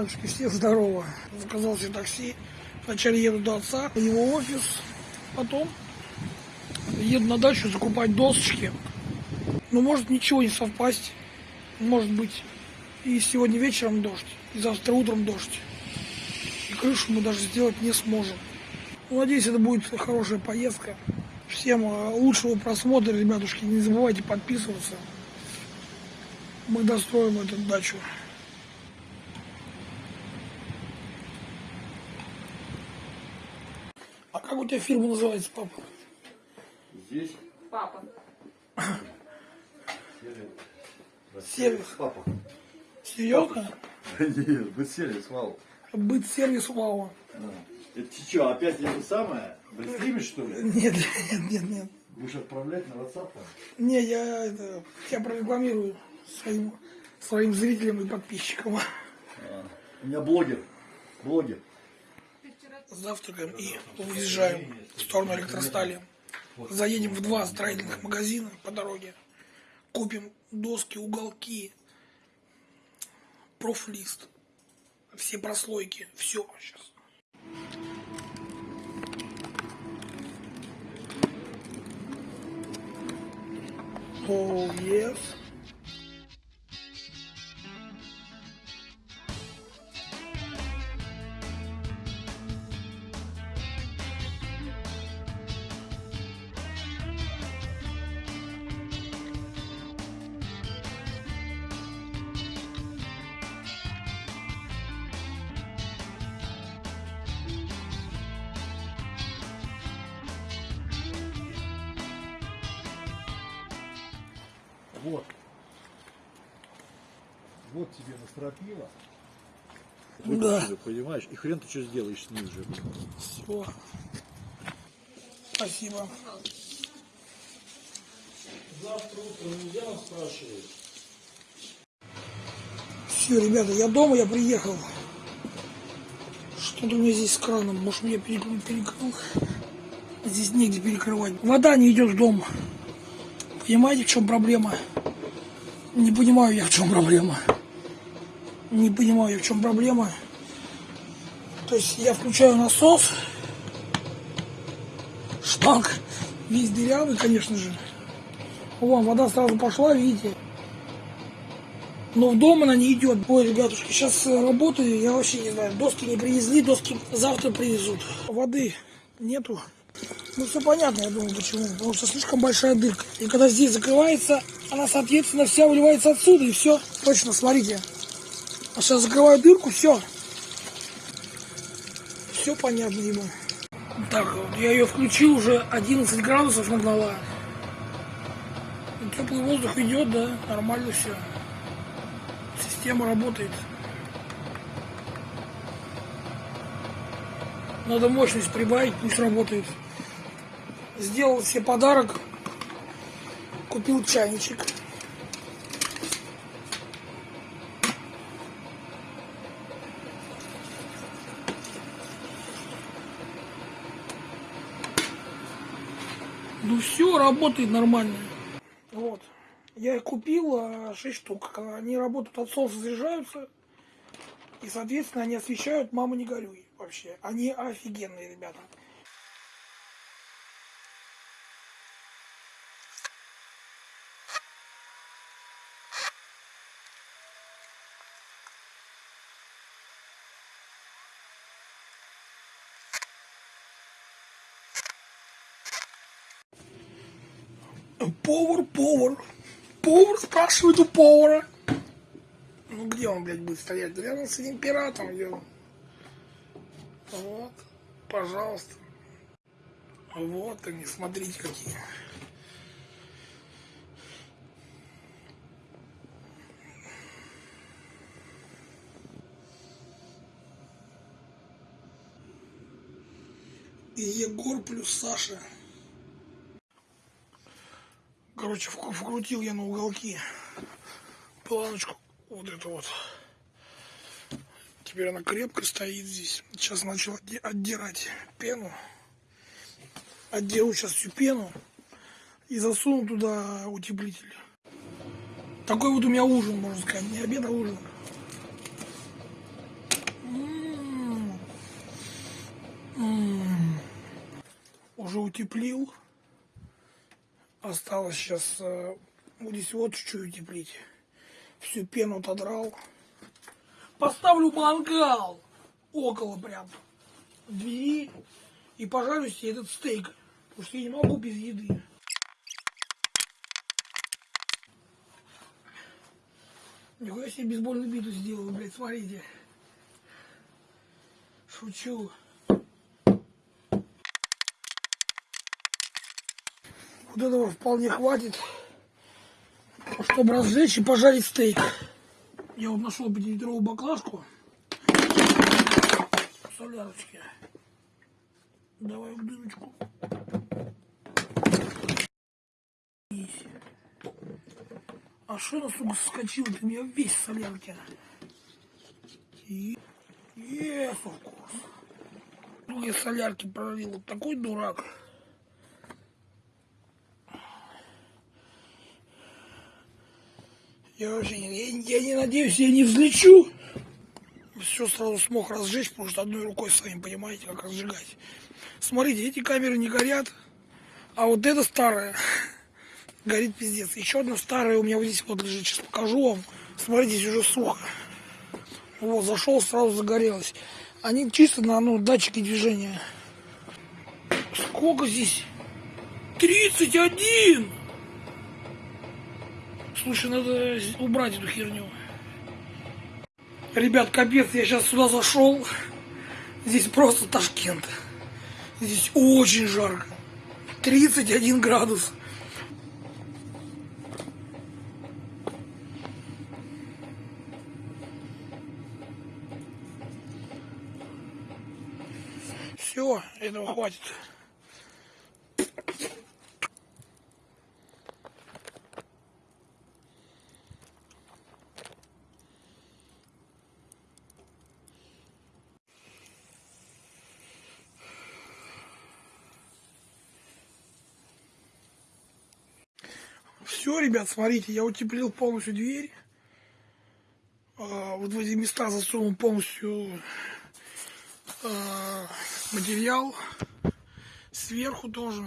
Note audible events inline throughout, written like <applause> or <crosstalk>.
Ребятушки, всем здорово. Заказал себе такси. Вначале еду до отца, в его офис, потом еду на дачу закупать досочки. Но может ничего не совпасть. Может быть и сегодня вечером дождь, и завтра утром дождь. И крышу мы даже сделать не сможем. Ну, надеюсь, это будет хорошая поездка. Всем э, лучшего просмотра, ребятушки. Не забывайте подписываться. Мы достроим эту дачу. Как у тебя фирма называется, папа? Здесь Папа. Сервис. папа. Серьезно? <laughs> Нет, быть сервис, вау. Быт сервис Вау. Это ты что, опять это самое? Вы стримишь, что ли? Нет, <laughs> нет, нет, нет. Будешь отправлять на WhatsApp? Не, я это, я прорекламирую своим, своим зрителям и подписчикам. У меня блогер. Блогер. Завтракаем и уезжаем в сторону электростали. Заедем в два строительных магазина по дороге. Купим доски, уголки, профлист, все прослойки, все сейчас. Oh, yes. Вот. Вот тебе настропило. Да. Понимаешь? И хрен ты что сделаешь с ней уже. Все. Спасибо. Завтра утром нельзя нас спрашивать. Все, ребята, я дома, я приехал. Что-то у меня здесь с краном. Может, мне перекрыл, перекрыл. Здесь негде перекрывать. Вода не идет в дом. Понимаете, в чем проблема? Не понимаю я, в чем проблема. Не понимаю, в чем проблема. То есть я включаю насос, шланг весь дырявый, конечно же. Вон, вода сразу пошла, видите. Но в дом она не идет. Ой, ребятушки, сейчас работаю, я вообще не знаю. Доски не привезли, доски завтра привезут. Воды нету. Ну, все понятно, я думаю, почему. Потому что слишком большая дырка. И когда здесь закрывается, она, соответственно, вся выливается отсюда, и все. Точно, смотрите. А сейчас закрываю дырку, все. Все понятно ему. Так, вот я ее включил, уже 11 градусов нагнала. Теплый воздух идет, да, нормально все. Система работает. Надо мощность прибавить, пусть работает. Сделал себе подарок. Купил чайничек. Ну все, работает нормально. Вот. Я их купил 6 штук. Они работают от солнца, заряжаются. И, соответственно, они освещают «Мама, не горюй» вообще. Они офигенные, ребята. Повар, повар. Повар спрашивает у повара. Ну где он, блядь, будет стоять? Рядом с этим пиратом, он? Вот, пожалуйста. Вот они, смотрите какие. И Егор плюс Саша. Короче, вк- вкрутил я на уголки планочку вот эту вот. Теперь она крепко стоит здесь. Сейчас начал отдирать пену. отделу сейчас всю пену и засуну туда утеплитель. Такой вот у меня ужин, можно сказать. Не обед, а ужин. М-м-м. Уже утеплил. Осталось сейчас... Э, вот здесь вот чуть-чуть утеплить. Всю пену отодрал. Поставлю мангал около прям двери и пожарю себе этот стейк. Потому что я не могу без еды. Нихуя себе бейсбольную биту сделал, блядь, смотрите. Шучу. Вот этого вполне хватит, чтобы разжечь и пожарить стейк. Я вот нашел 5-литровую баклажку. Солярочки. Давай в дырочку. А она, сука, соскочила? Ты меня весь в солярке. И... Yes. Ну, я солярки пролил. Вот такой дурак. Я вообще не, я, я не надеюсь, я не взлечу. Все сразу смог разжечь, потому что одной рукой сами понимаете, как разжигать. Смотрите, эти камеры не горят, а вот эта старая <laughs> горит пиздец. Еще одна старая у меня вот здесь вот лежит, сейчас покажу вам. Смотрите, здесь уже сухо. Вот, зашел, сразу загорелось. Они чисто на ну, датчике движения. Сколько здесь? 31! Слушай, надо убрать эту херню. Ребят, капец, я сейчас сюда зашел. Здесь просто Ташкент. Здесь очень жарко. 31 градус. Все, этого хватит. Все, ребят, смотрите, я утеплил полностью дверь. А, вот в эти места засунул полностью а, материал. Сверху тоже.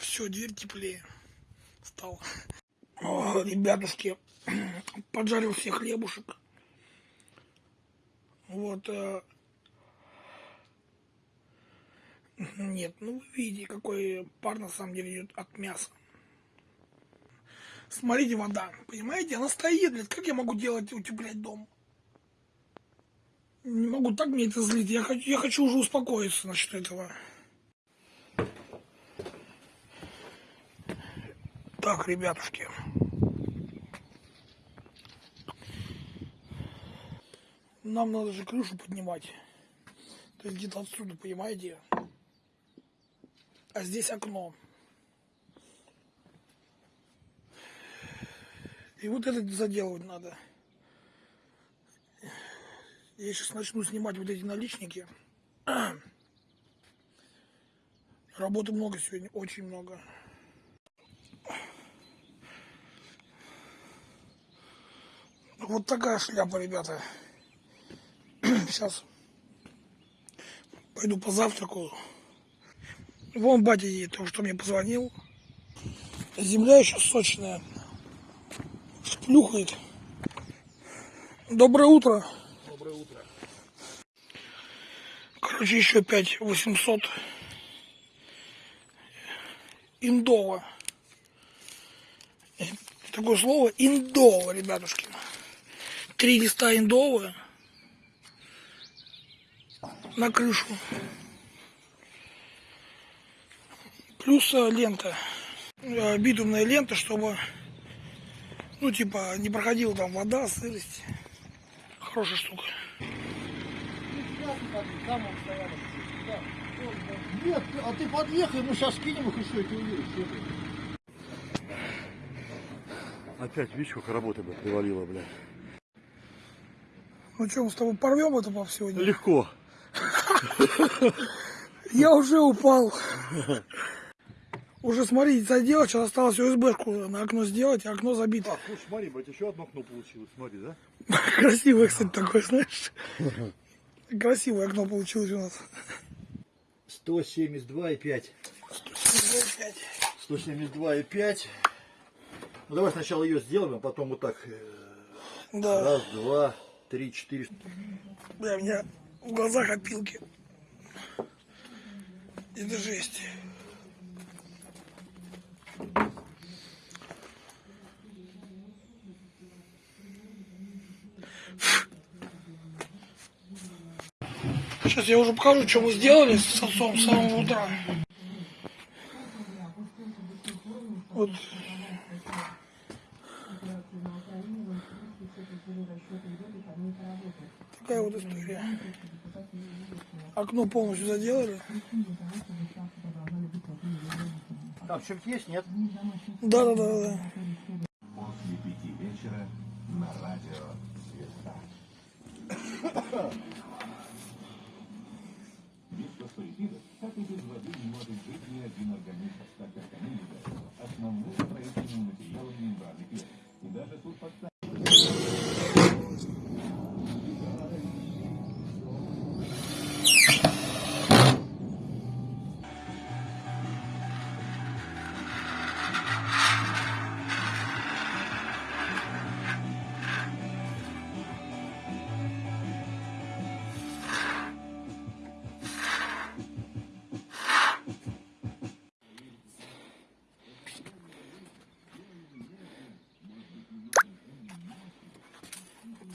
Все, дверь теплее стала. О, ребятушки, <clears throat> поджарил все хлебушек. Вот. э, Нет, ну вы видите, какой пар на самом деле идет от мяса. Смотрите, вода, понимаете, она стоит, блядь, как я могу делать, утеплять дом? Не могу, так мне это злит, я хочу, я хочу уже успокоиться насчет этого. Так, ребятушки. Нам надо же крышу поднимать. То есть где-то отсюда, понимаете? А здесь окно. И вот это заделывать надо. Я сейчас начну снимать вот эти наличники. <clears throat> Работы много сегодня, очень много. Вот такая шляпа, ребята. <clears throat> Сейчас пойду позавтракаю. Вон батя едет, только что мне позвонил. Земля еще сочная. Плюхает. Доброе утро. Доброе утро. Короче, еще 5 800 индова. Такое слово индова, ребятушки. Три листа индова на крышу. Плюс э, лента. Э, Битумная лента, чтобы, ну, типа, не проходила там вода, сырость. Хорошая штука. Нет, а ты подъехай, мы сейчас скинем их все, и ты увидишь. Опять, видишь, сколько работы, блядь, привалило, блядь. Ну что, мы с тобой порвем это по сегодня? Легко. <laughs> Я уже упал. <laughs> Уже, смотрите, заделал, сейчас осталось УСБшку на окно сделать, а окно забито. А, слушай, смотри, блядь, еще одно окно получилось, смотри, да? <laughs> Красивое, кстати, такое, знаешь. Красивое окно получилось у нас. 172,5. 175. 172,5. Ну давай сначала ее сделаем, а потом вот так. э, Да. Раз, два, три, четыре. Бля, у меня в глазах опилки. Это жесть. Сейчас я уже покажу, что мы сделали с отцом с самого утра. Вот. Такая вот история. Окно полностью заделали. Там что-нибудь есть, нет? Да, да, да, да.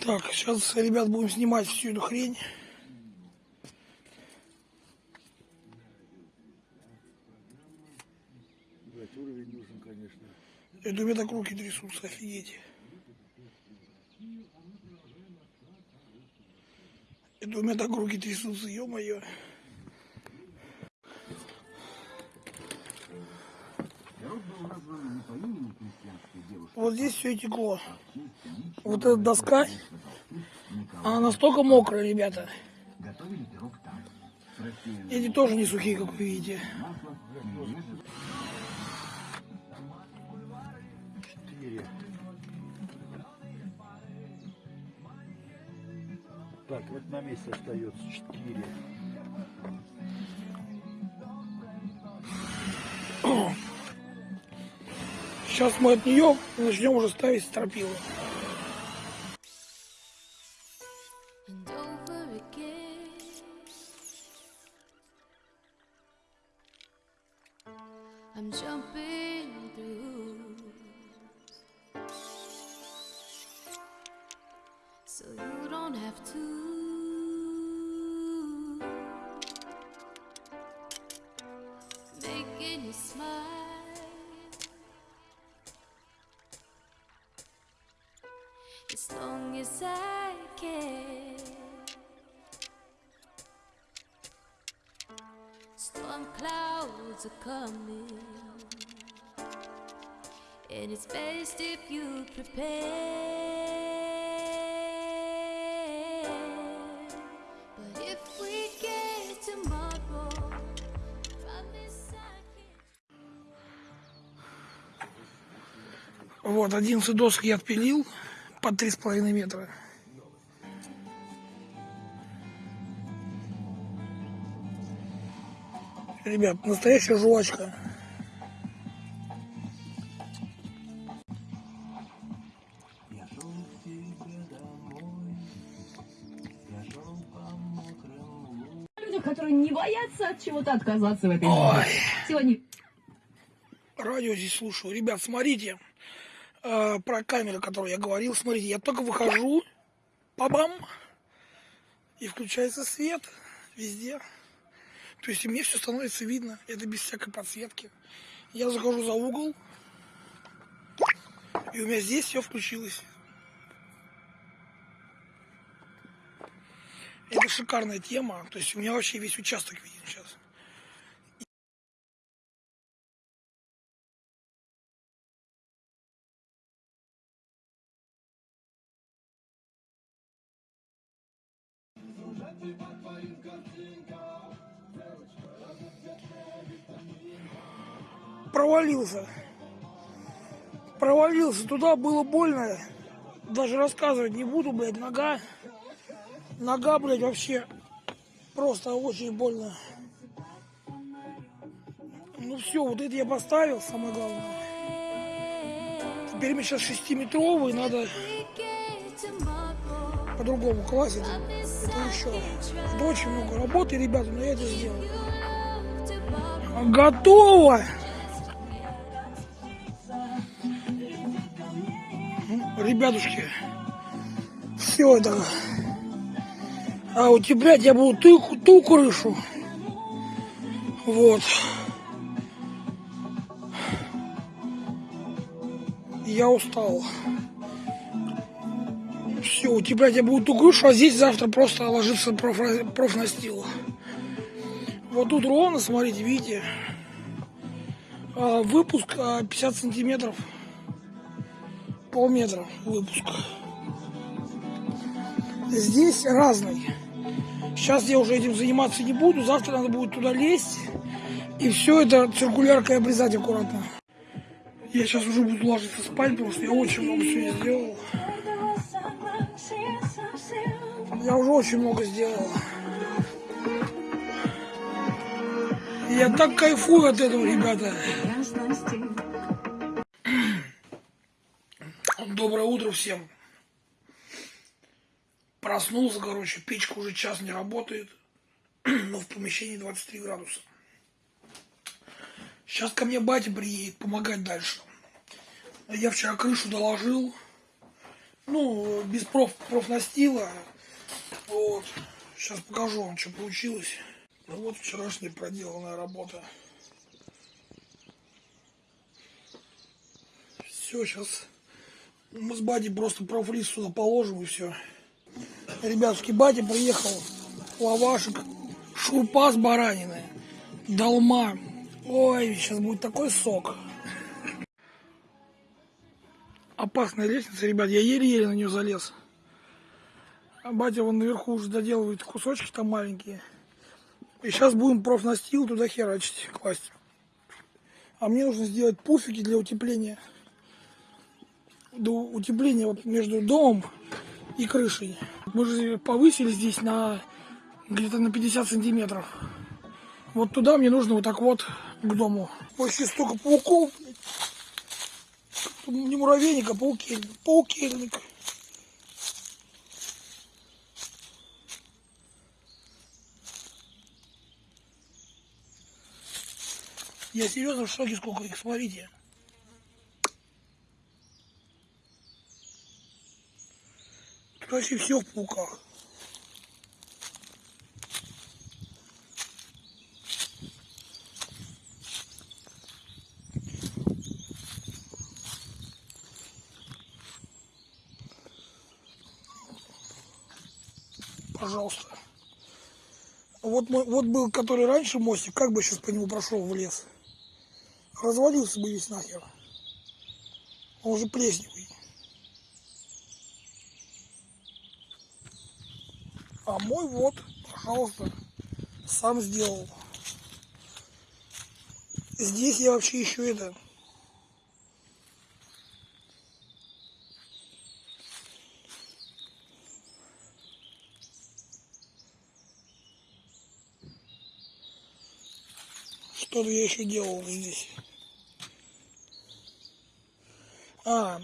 Так, сейчас, ребят, будем снимать всю эту хрень. Блять, уровень нужен, конечно. Это у меня так руки трясутся, офигеть. Это у меня так руки трясутся, ё-моё. Вот здесь все текло. Вот эта доска, она настолько мокрая, ребята. Эти тоже не сухие, как вы видите. Так, вот на месте остается четыре. Сейчас мы от нее начнем уже ставить стропилы. Clouds are coming, and it's best if you prepare. But if we get tomorrow, promise I can. Вот, 11 досок я отпилил по 3,5 метра. Ребят, настоящая жвачка. людях, которые не боятся от чего-то отказаться в этой Ой. жизни. Сегодня Радио здесь слушаю. Ребят, смотрите, э, про камеру, о которой я говорил, смотрите, я только выхожу, пабам, и включается свет везде. То есть и мне все становится видно, это без всякой подсветки. Я захожу за угол, и у меня здесь все включилось. Это шикарная тема, то есть у меня вообще весь участок виден сейчас. Провалился. Провалился туда, было больно. Даже рассказывать не буду, блядь, нога. Нога, блядь, вообще Просто очень больно. Ну все, вот это я поставил, самое главное. Теперь мне сейчас шестиметровый, надо по-другому класть Это еще. Очень много работы, ребята, но я это сделаю. Готово! Ну, Ребятушки, все это. А утеплять я буду ту, ту крышу. Вот. Я устал. Все, утеплять я буду ту крышу, а здесь завтра просто ложится проф, профнастил. Вот тут ровно, смотрите, видите, а, выпуск а, 50 сантиметров, полметра выпуск. Здесь разный. Сейчас я уже этим заниматься не буду, завтра надо будет туда лезть и все это циркуляркой обрезать аккуратно. Я сейчас уже буду ложиться спать, потому что я очень много сегодня сделал. Я уже очень много сделал. Я так кайфую от этого, ребята. Доброе утро всем. Проснулся, короче, печка уже час не работает, <clears throat> но в помещении 23 градуса. Сейчас ко мне батя приедет помогать дальше. Я вчера крышу доложил, ну, без проф, профнастила. Вот. Сейчас покажу вам, что получилось. Ну вот вчерашняя проделанная работа. Все, сейчас мы с Бати просто профлист сюда положим и все. Ребятушки, батя приехал, лавашек, шурпа с бараниной, долма. Ой, сейчас будет такой сок. Опасная лестница, ребят, я еле-еле на нее залез. А батя вон наверху уже доделывает кусочки там маленькие. И сейчас будем профнастил туда херачить, класть. А мне нужно сделать пуфики для утепления. До утепления вот между домом и крышей. Мы же повысили здесь на где-то на 50 сантиметров. Вот туда мне нужно вот так вот к дому. Вообще столько пауков. Не муравейник, а паукельник. Паукельник. Я серьезно в шоке, сколько их, смотрите. Тут вообще все в пауках. Пожалуйста. Вот, мой, вот был, который раньше мостик, как бы сейчас по нему прошел в лес. Развалился бы весь нахер. Он уже плесневый. А мой вот, пожалуйста, сам сделал. Здесь я вообще еще это... Что-то я еще делал здесь. А,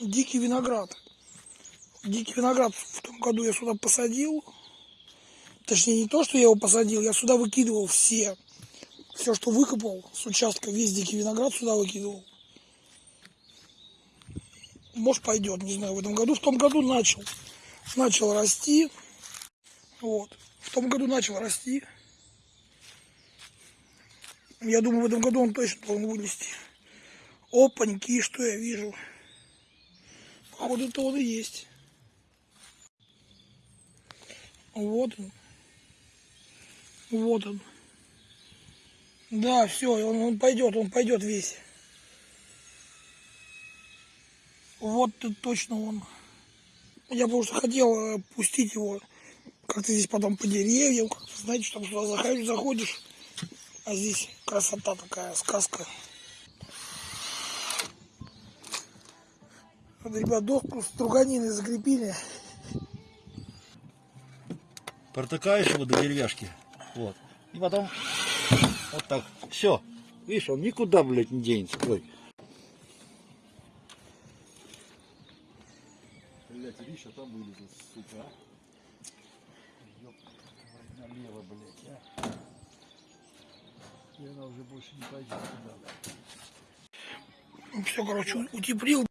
дикий виноград. Дикий виноград в том году я сюда посадил. Точнее, не то, что я его посадил, я сюда выкидывал все. Все, что выкопал с участка, весь дикий виноград сюда выкидывал. Может пойдет, не знаю, в этом году. В том году начал. Начал расти. Вот. В том году начал расти. Я думаю, в этом году он точно должен вылезти. Опаньки, что я вижу. Походу, это он и есть. Вот он. Вот он. Да, все, он, он пойдет, он пойдет весь. Вот это точно он. Я просто хотел э, пустить его как-то здесь потом по деревьям, как-то, знаете, что сюда заходишь, заходишь, а здесь красота такая, сказка. Вот, ребят, доску с струганиной закрепили. Протыкаешь его до деревяшки. Вот. И потом вот так. Все. Видишь, он никуда, блядь, не денется. Ой. Блять, Риша там вылезет, сука. а. Ёп, налево, блядь, а. И она уже больше не пойдет туда, блядь. Все, короче, утеплил.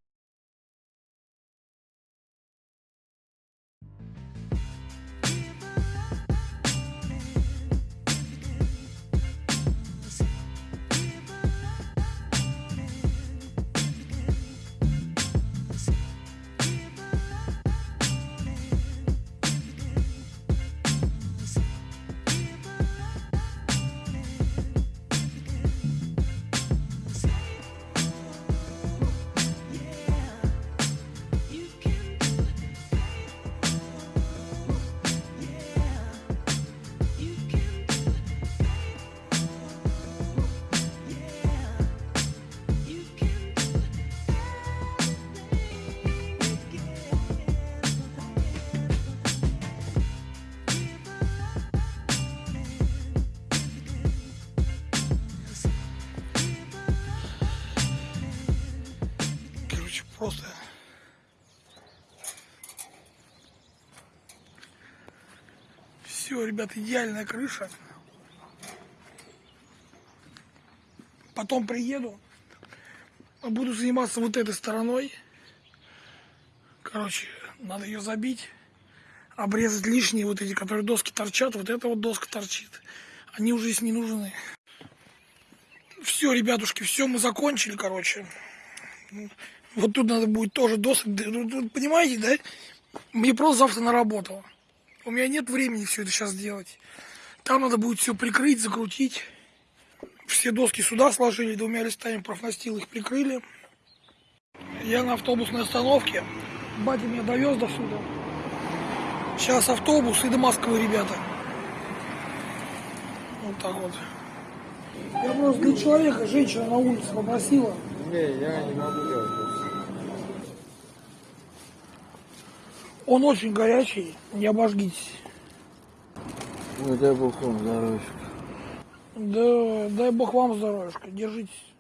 Все, ребят, идеальная крыша. Потом приеду, буду заниматься вот этой стороной. Короче, надо ее забить, обрезать лишние вот эти, которые доски торчат. Вот эта вот доска торчит. Они уже здесь не нужны. Все, ребятушки, все, мы закончили, короче. Вот тут надо будет тоже досок. да, ну, ну, Понимаете, да? Мне просто завтра на работу. У меня нет времени все это сейчас делать. Там надо будет все прикрыть, закрутить. Все доски сюда сложили, двумя листами профнастил их прикрыли. Я на автобусной остановке. Батя меня довез до сюда. Сейчас автобус и до Москвы, ребята. Вот так вот. Я просто для человека, женщина на улице попросила. Не, я не могу делать Он очень горячий, не обожгитесь. Ну дай бог вам здоровья. Да, дай бог вам здоровья, держитесь.